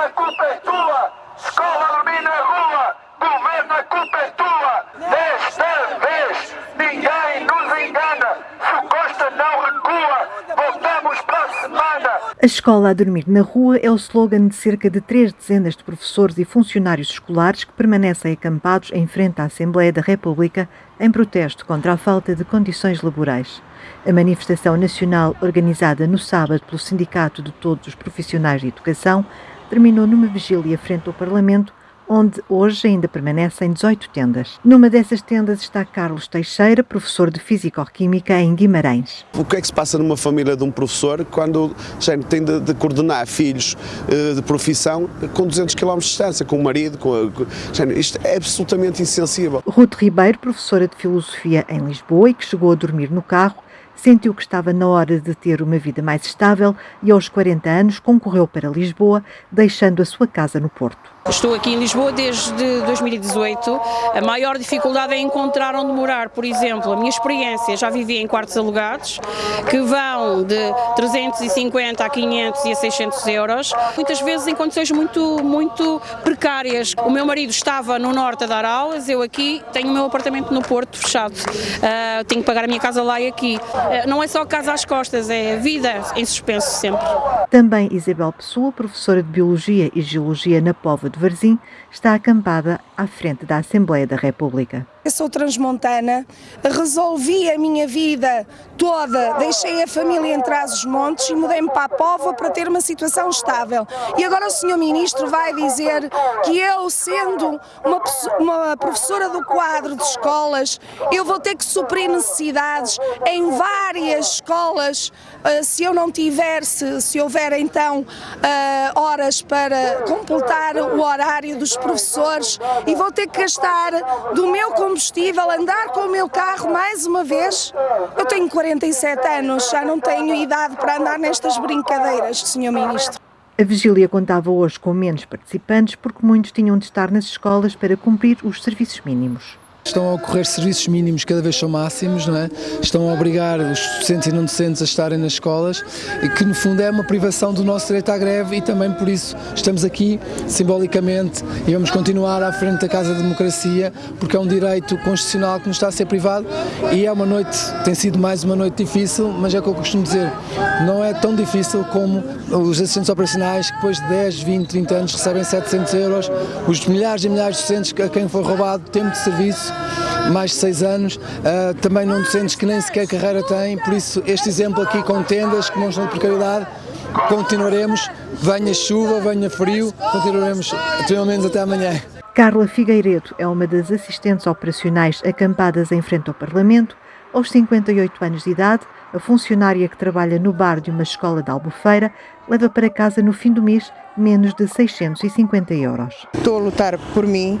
a culpa é tua! Escola a dormir na rua! Governo, a culpa é tua! Desta vez, ninguém nos engana! Se Costa não recua, voltamos para a semana! A escola a dormir na rua é o slogan de cerca de três dezenas de professores e funcionários escolares que permanecem acampados em frente à Assembleia da República em protesto contra a falta de condições laborais. A manifestação nacional, organizada no sábado pelo Sindicato de Todos os Profissionais de Educação, terminou numa vigília frente ao Parlamento, onde hoje ainda permanecem 18 tendas. Numa dessas tendas está Carlos Teixeira, professor de Físico-Química em Guimarães. O que é que se passa numa família de um professor quando gente, tem de, de, coordenar filhos uh, de profissão com 200 km de distância, com o marido, com, com gente, isto é absolutamente insensível. Ruth Ribeiro, professora de Filosofia em Lisboa e que chegou a dormir no carro, sentiu que estava na hora de ter uma vida mais estável e aos 40 anos concorreu para Lisboa, deixando a sua casa no Porto. Estou aqui em Lisboa desde 2018. A maior dificuldade é encontrar onde morar. Por exemplo, a minha experiência, já vivi em quartos alugados, que vão de 350 a 500 e a 600 euros, muitas vezes em condições muito, muito precárias. O meu marido estava no norte a dar aulas, eu aqui tenho o meu apartamento no Porto fechado. Uh, tenho que pagar a minha casa lá e aqui. Uh, não é só casa às costas, é vida em suspenso sempre. Também Isabel Pessoa, professora de Biologia e Geologia na Póvoa de Varzim, está acampada à frente da Assembleia da República. Eu sou transmontana, resolvi a minha vida toda, deixei a família em Trás-os-Montes e mudei-me para a Póvoa para ter uma situação estável. E agora o Sr. Ministro vai dizer que eu, sendo uma, uma professora do quadro de escolas, eu vou ter que suprir necessidades em várias escolas, uh, se eu não tiver, se, se houver então uh, horas para completar o horário dos professores e vou ter que gastar do meu combustível, andar com o meu carro mais uma vez. Eu tenho 47 anos, já não tenho idade para andar nestas brincadeiras, Sr. Ministro. A vigília contava hoje com menos participantes porque muitos tinham de estar nas escolas para cumprir os serviços mínimos. Estão a ocorrer serviços mínimos cada vez são máximos, não é? Estão a obrigar os docentes e não docentes a estarem nas escolas e que no fundo é uma privação do nosso direito à greve e também por isso estamos aqui simbolicamente e vamos continuar à frente da Casa da Democracia porque é um direito constitucional que nos está a ser privado e é uma noite, tem sido mais uma noite difícil, mas é o que eu costumo dizer, não é tão difícil como os assistentes operacionais que depois de 10, 20, 30 anos recebem 700 euros, os milhares e milhares de docentes a quem foi roubado tempo de serviço mais de seis anos, uh, também não docentes que nem sequer carreira têm, por isso este exemplo aqui com tendas que estão de precariedade, continuaremos, venha chuva, venha frio, continuaremos pelo menos até amanhã. Carla Figueiredo é uma das assistentes operacionais acampadas em frente ao Parlamento. Aos 58 anos de idade, a funcionária que trabalha no bar de uma escola de Albufeira leva para casa no fim do mês menos de 650 euros. Estou a lutar por mim,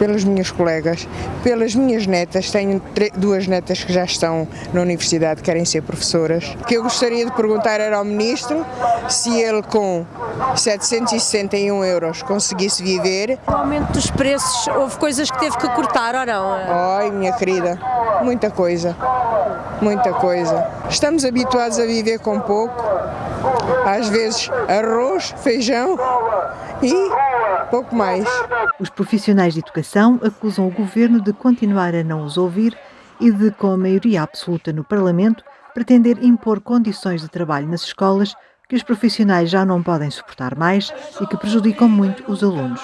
pelas minhas colegas, pelas minhas netas. Tenho duas netas que já estão na universidade, querem ser professoras. O que eu gostaria de perguntar era ao Ministro se ele com 761 euros conseguisse viver. O aumento dos preços, houve coisas que teve que cortar ou não? Ai, minha querida, muita coisa, muita coisa. Estamos habituados a viver com pouco, às vezes arroz, feijão e pouco mais. Os profissionais de educação acusam o governo de continuar a não os ouvir e de, com a maioria absoluta no Parlamento, pretender impor condições de trabalho nas escolas que os profissionais já não podem suportar mais e que prejudicam muito os alunos.